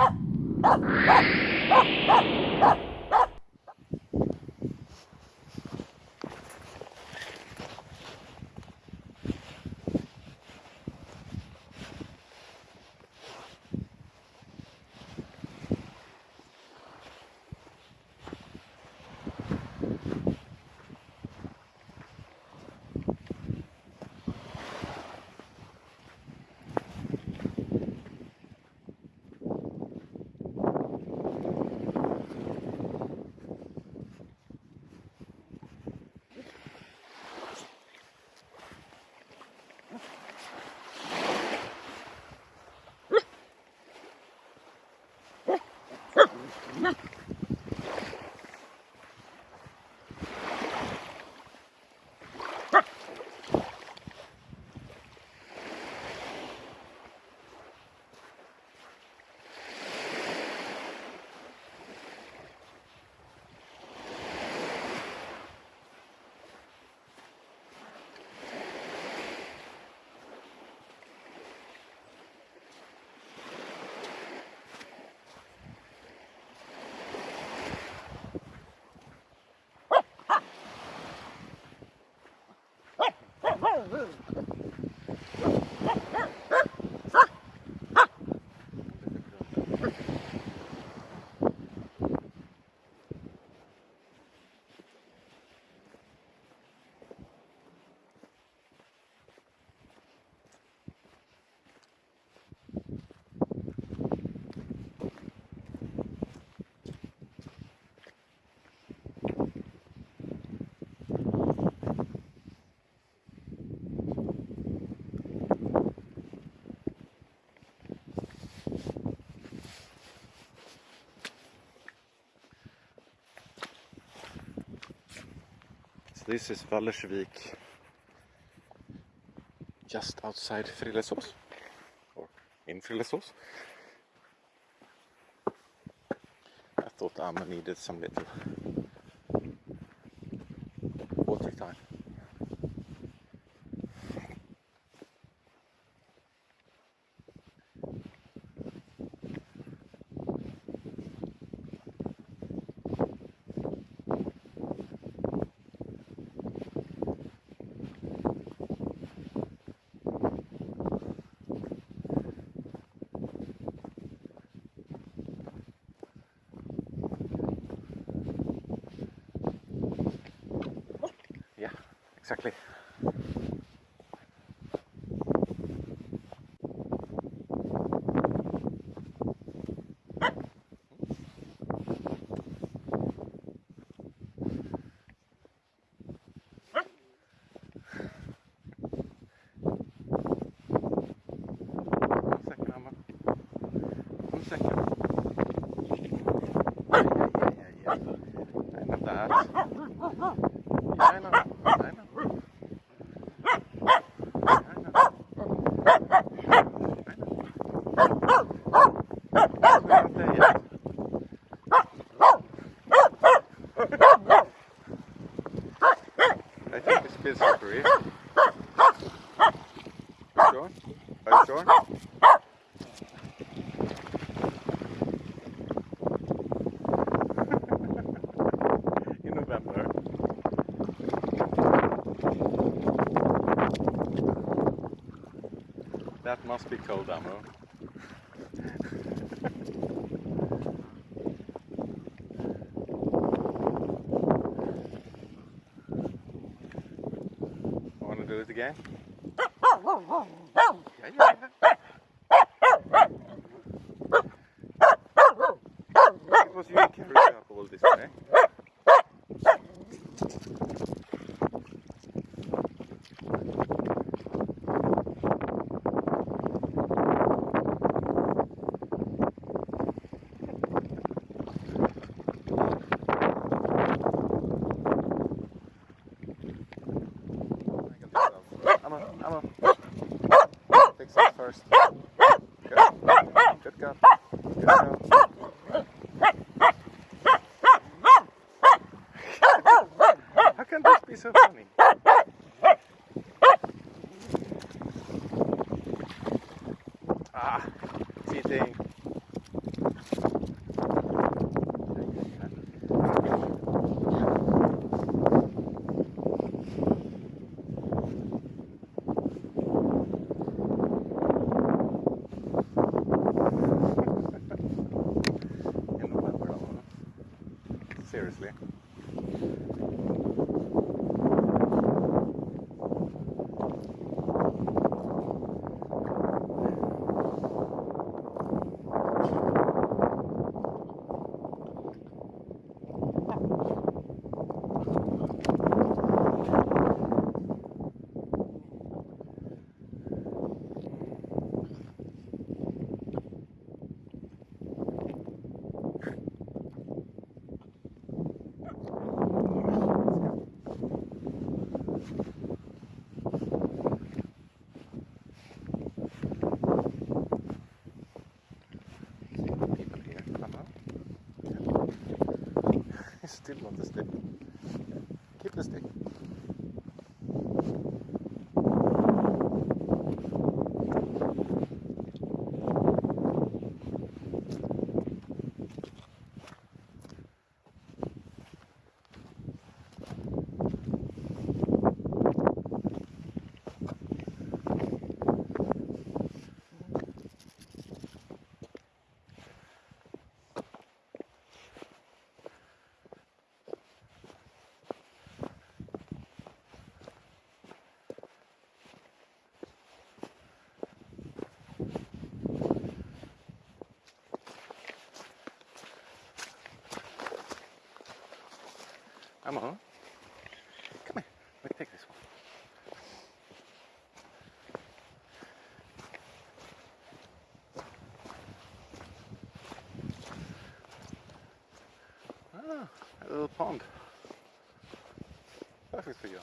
Ha ha ha ha ha! Vamos! This is Vallersvik just outside Frillesås or in Frillesås. I thought Amma needed some little exactly. Second, a bit. Sure? Are sure? In November. That must be cold ammo. Want to do it again? Yeah, yeah, yeah. It was you who carried up all this way. Emma, Emma. Fix it first. Good. Good girl. Good girl. How can this be so funny? Ah, cheating. Still not a stick. Keep the stick. Come on. Come here. Let me take this one. Ah, a little pond. Perfect for you.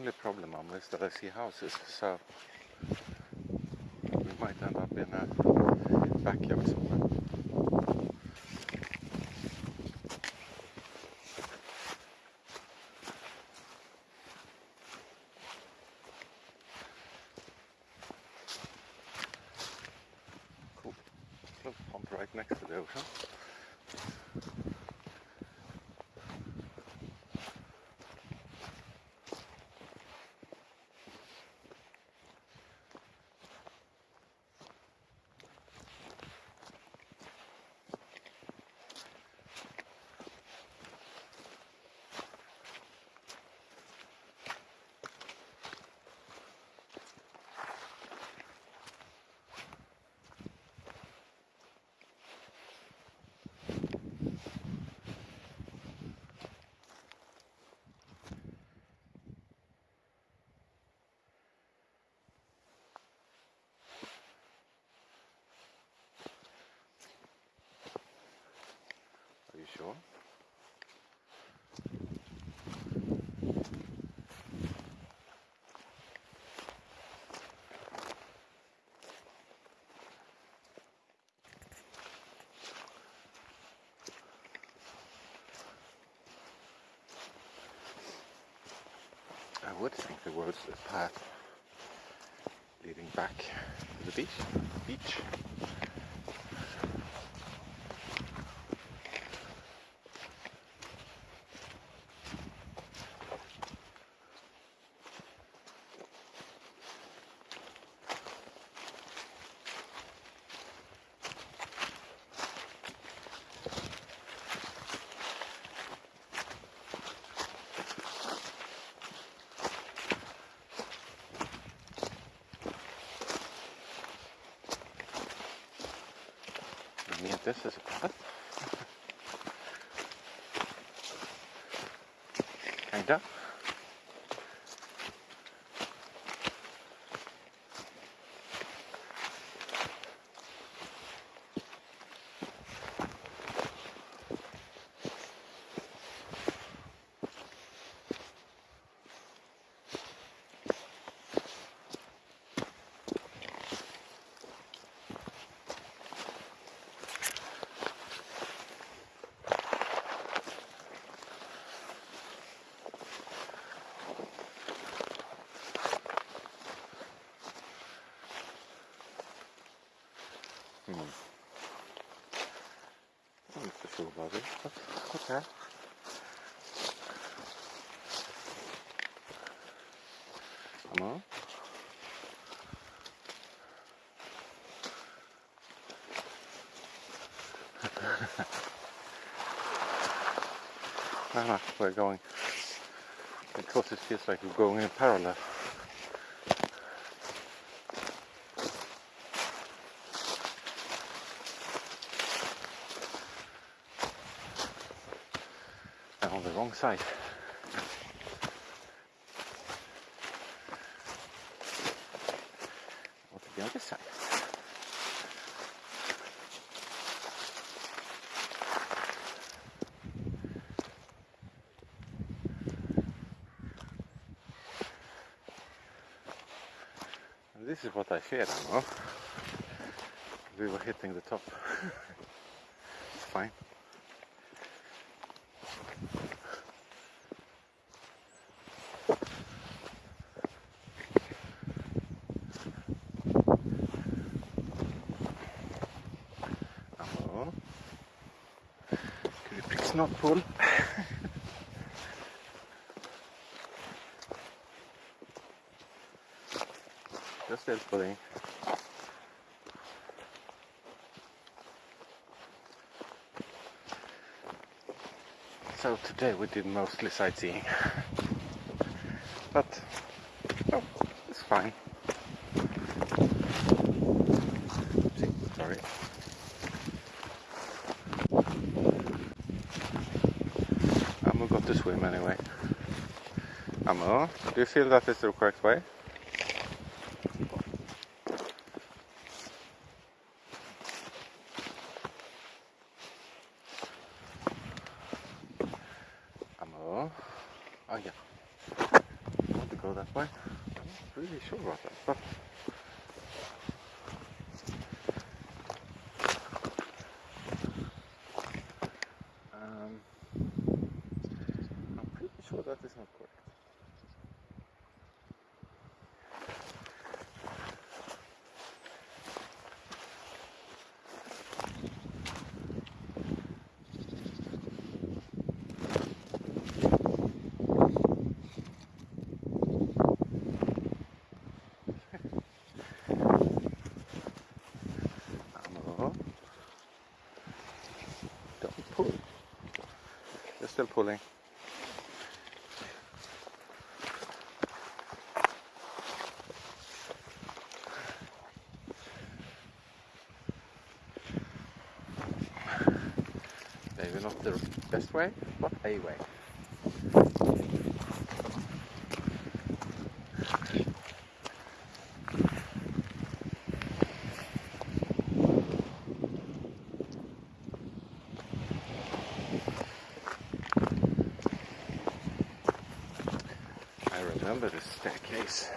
Only problem is that I see houses, so we might end up in a backyard somewhere. Cool. Little pond right next to the ocean. Sure? I would think there was a path leading back to the beach. Beach. I mean, this is a path. Kinda. Hmm. But okay. Come on. Ah, no, we're going because it feels like we're going in parallel. And on the wrong side. What the other side? And this is what I feared, Ammo. We were hitting the top. it's fine. Ammo. Could you please not pull? Just still pulling. So today we did mostly sightseeing. But oh, it's fine. Do you feel that is the correct way? Amo. Oh yeah. I want to go that way. I'm not really sure about that, but um, I'm pretty sure that is not correct. Amo. Don't pull. You're still pulling. Maybe not the best way, but a way. I remember the staircase.